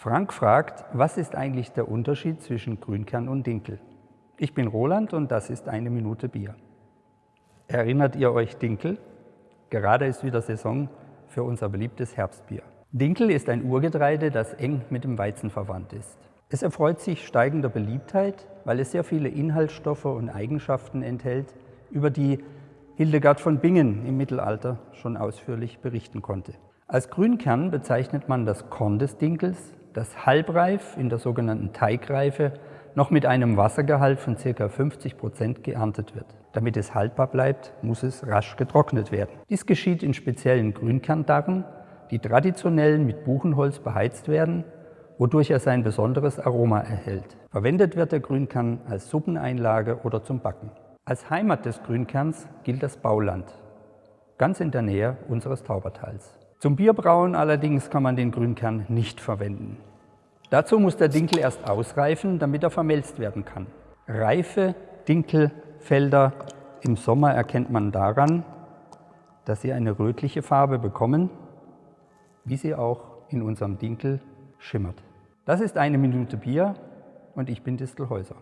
Frank fragt, was ist eigentlich der Unterschied zwischen Grünkern und Dinkel? Ich bin Roland und das ist eine Minute Bier. Erinnert ihr euch Dinkel? Gerade ist wieder Saison für unser beliebtes Herbstbier. Dinkel ist ein Urgetreide, das eng mit dem Weizen verwandt ist. Es erfreut sich steigender Beliebtheit, weil es sehr viele Inhaltsstoffe und Eigenschaften enthält, über die Hildegard von Bingen im Mittelalter schon ausführlich berichten konnte. Als Grünkern bezeichnet man das Korn des Dinkels, das halbreif in der sogenannten Teigreife noch mit einem Wassergehalt von ca. 50 Prozent geerntet wird. Damit es haltbar bleibt, muss es rasch getrocknet werden. Dies geschieht in speziellen Grünkerndarren, die traditionell mit Buchenholz beheizt werden, wodurch er sein besonderes Aroma erhält. Verwendet wird der Grünkern als Suppeneinlage oder zum Backen. Als Heimat des Grünkerns gilt das Bauland, ganz in der Nähe unseres Taubertals. Zum Bierbrauen allerdings kann man den Grünkern nicht verwenden. Dazu muss der Dinkel erst ausreifen, damit er vermelzt werden kann. Reife Dinkelfelder im Sommer erkennt man daran, dass sie eine rötliche Farbe bekommen, wie sie auch in unserem Dinkel schimmert. Das ist eine Minute Bier und ich bin Distelhäuser.